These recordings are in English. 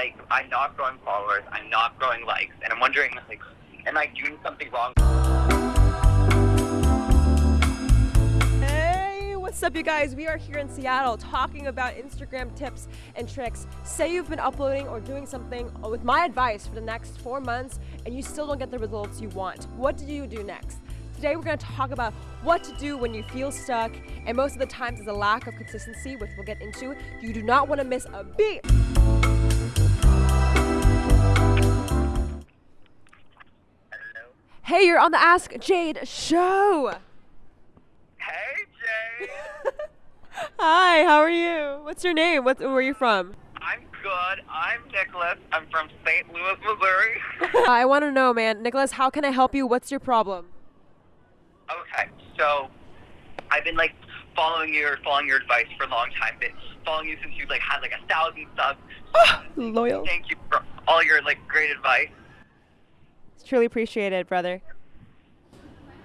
like I'm not growing followers, I'm not growing likes, and I'm wondering like, am I doing something wrong? Hey, what's up, you guys? We are here in Seattle talking about Instagram tips and tricks. Say you've been uploading or doing something with my advice for the next four months and you still don't get the results you want. What do you do next? Today we're going to talk about what to do when you feel stuck, and most of the times is a lack of consistency, which we'll get into. You do not want to miss a beat. Hey, you're on the Ask Jade show. Hey Jade. Hi, how are you? What's your name? What, where are you from? I'm good. I'm Nicholas. I'm from St. Louis, Missouri. I want to know, man. Nicholas, how can I help you? What's your problem? okay, so I've been like following your following your advice for a long time. Been following you since you like had like a thousand subs. Loyal. Thank you for all your like great advice. It's appreciate it, brother.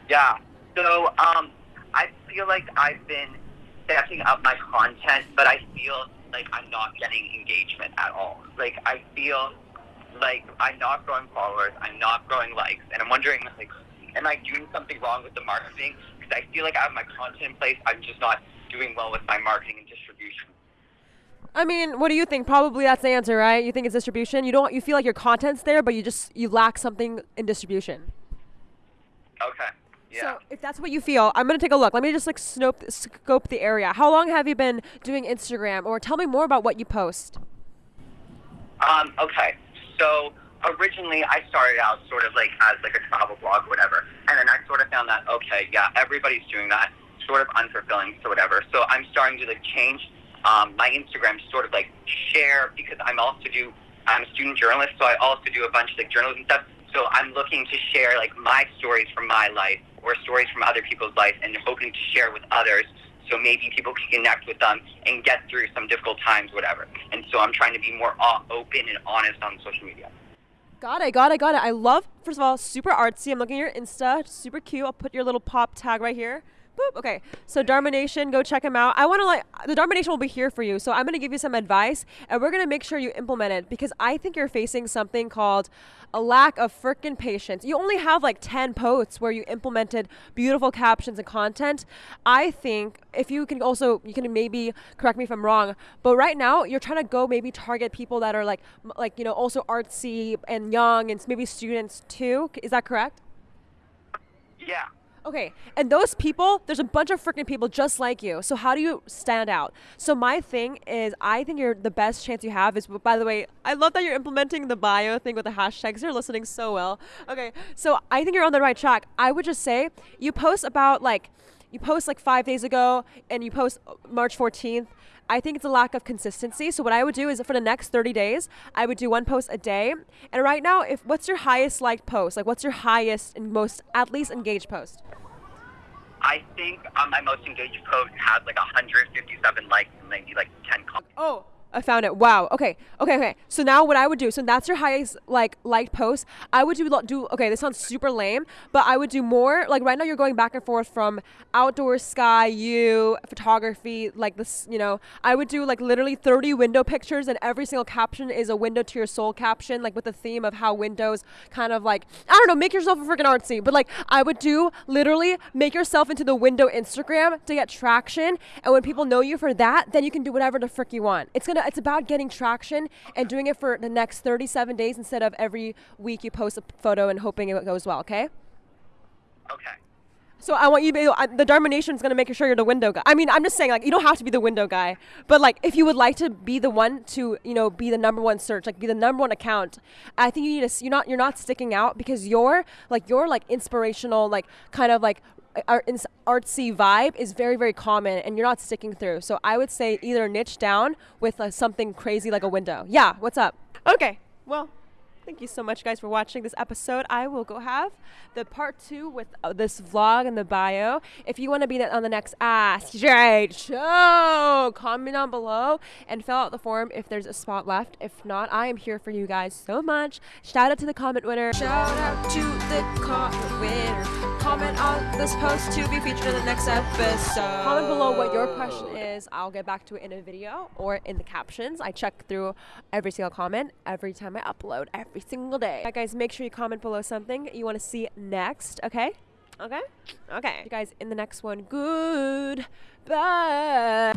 Yeah. So, um, I feel like I've been stepping up my content, but I feel like I'm not getting engagement at all. Like, I feel like I'm not growing followers, I'm not growing likes, and I'm wondering, like, am I doing something wrong with the marketing? Because I feel like I have my content in place, I'm just not doing well with my marketing and distribution. I mean, what do you think? Probably that's the answer, right? You think it's distribution. You don't. You feel like your content's there, but you just you lack something in distribution. Okay. Yeah. So if that's what you feel, I'm gonna take a look. Let me just like scope scope the area. How long have you been doing Instagram, or tell me more about what you post? Um, okay. So originally I started out sort of like as like a travel blog or whatever. And then I sort of found that, okay, yeah, everybody's doing that. Sort of unfulfilling, so whatever. So I'm starting to like change um, my Instagram to sort of like share because I'm also do I'm a student journalist, so I also do a bunch of like journalism stuff. So I'm looking to share like my stories from my life or stories from other people's life and hoping to share with others so maybe people can connect with them and get through some difficult times, whatever. And so I'm trying to be more open and honest on social media. Got it, got it, got it. I love, first of all, super artsy. I'm looking at your Insta, super cute. I'll put your little pop tag right here. Boop. Okay, so Dharma Nation, go check him out. I want to like the Dharma Nation will be here for you, so I'm gonna give you some advice, and we're gonna make sure you implement it because I think you're facing something called a lack of frickin' patience. You only have like 10 posts where you implemented beautiful captions and content. I think if you can also, you can maybe correct me if I'm wrong, but right now you're trying to go maybe target people that are like, like you know, also artsy and young and maybe students too. Is that correct? Yeah. Okay, and those people, there's a bunch of freaking people just like you. So how do you stand out? So my thing is, I think you're the best chance you have is. By the way, I love that you're implementing the bio thing with the hashtags. You're listening so well. Okay, so I think you're on the right track. I would just say you post about like, you post like five days ago, and you post March 14th. I think it's a lack of consistency. So what I would do is for the next 30 days, I would do one post a day. And right now, if what's your highest liked post? Like what's your highest and most at least engaged post? I think um, my most engaged post has like 157 likes and maybe like 10 comments. Oh, I found it. Wow. Okay. Okay. Okay. So now what I would do, so that's your highest like liked post. I would do do okay. This sounds super lame, but I would do more. Like right now, you're going back and forth from outdoor sky, you photography, like this. You know, I would do like literally 30 window pictures, and every single caption is a window to your soul caption, like with the theme of how windows kind of like I don't know, make yourself a freaking artsy. But like I would do literally make yourself into the window Instagram to get traction, and when people know you for that, then you can do whatever the frick you want. It's gonna it's about getting traction and doing it for the next 37 days instead of every week you post a photo and hoping it goes well. Okay. Okay. So I want you to be the Dharma Nation is going to make sure you're the window guy. I mean, I'm just saying like you don't have to be the window guy, but like if you would like to be the one to you know be the number one search, like be the number one account, I think you need to you're not you're not sticking out because your like your like inspirational like kind of like art, artsy vibe is very very common and you're not sticking through. So I would say either niche down with uh, something crazy like a window. Yeah, what's up? Okay, well. Thank you so much, guys, for watching this episode. I will go have the part two with uh, this vlog and the bio. If you want to be on the next Ask Jade show, comment down below and fill out the form if there's a spot left. If not, I am here for you guys so much. Shout out to the comment winner. Shout out to the comment winner. Comment on this post to be featured in the next episode. Comment below what your question is. I'll get back to it in a video or in the captions. I check through every single comment every time I upload every single day. Guys, make sure you comment below something you want to see next, okay? Okay? Okay. You guys, in the next one, good. Bye.